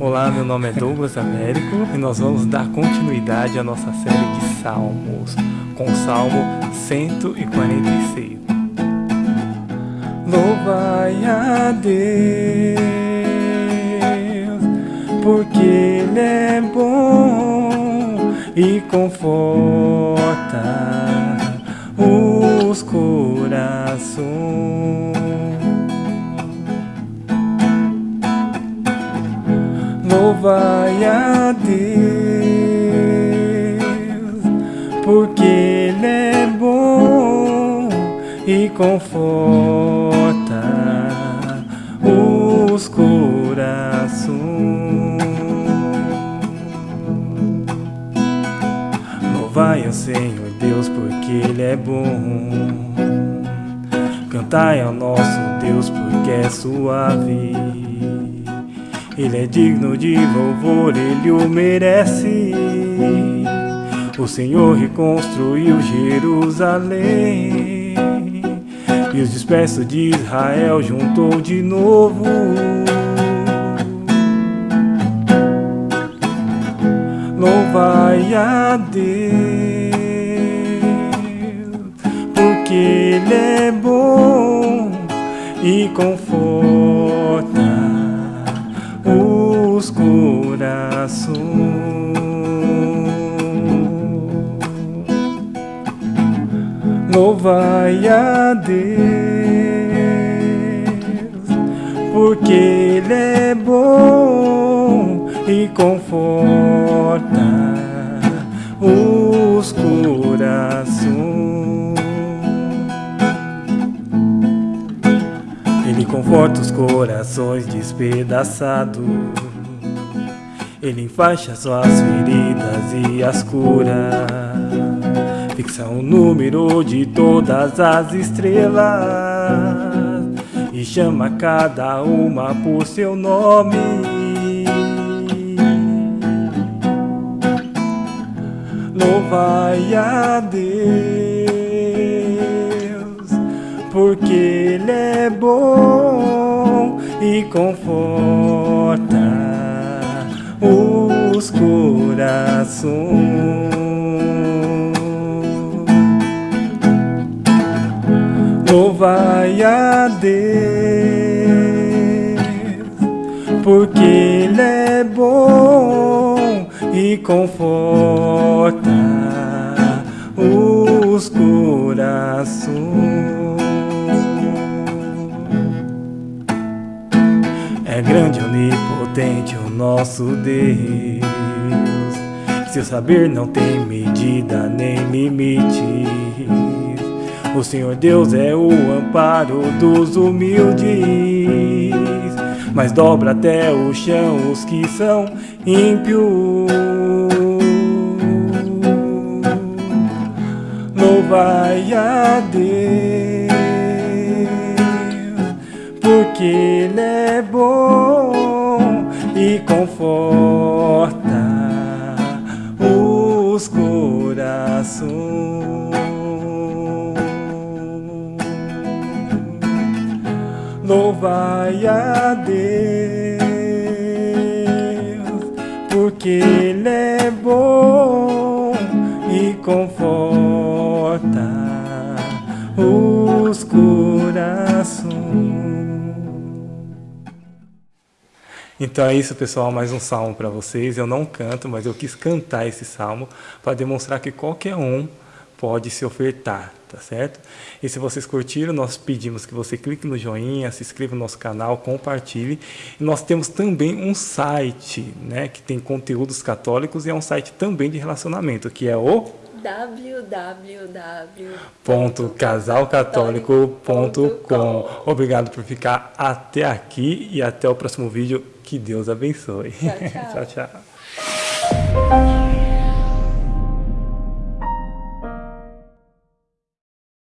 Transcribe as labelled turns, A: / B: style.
A: Olá, meu nome é Douglas Américo e nós vamos dar continuidade à nossa série de Salmos, com o Salmo 146. Louvai a Deus, porque Ele é bom e conforta os corações. Louvai a Deus, porque Ele é bom e conforta os corações. Louvai ao Senhor Deus, porque Ele é bom. Cantai ao nosso Deus, porque é suave. Ele é digno de louvor, ele o merece. O Senhor reconstruiu Jerusalém e os dispersos de Israel juntou de novo. Louvai a Deus, porque Ele é bom e conforta os corações. Louvai a Deus, porque Ele é bom e conforta os corações. Ele conforta os corações despedaçados. Ele enfaixa suas feridas e as cura. Fixa o número de todas as estrelas e chama cada uma por seu nome. Louvai a Deus porque Ele é bom e conforta corações. Louvai a Deus, porque Ele é bom e conforta os corações. É grande, onipotente o nosso Deus. Seu saber não tem medida nem limites. O Senhor Deus é o amparo dos humildes, mas dobra até o chão os que são ímpios. Louvai a Deus porque Ele é bom Louvai a Deus, porque Ele é bom e conforta os corações. Então é isso, pessoal, mais um salmo para vocês. Eu não canto, mas eu quis cantar esse salmo para demonstrar que qualquer um pode se ofertar, tá certo? E se vocês curtiram, nós pedimos que você clique no joinha, se inscreva no nosso canal, compartilhe. E nós temos também um site, né, que tem conteúdos católicos e é um site também de relacionamento, que é o www.casalcatólico.com Obrigado por ficar até aqui e até o próximo vídeo. Que Deus abençoe.
B: tchau. tchau, tchau.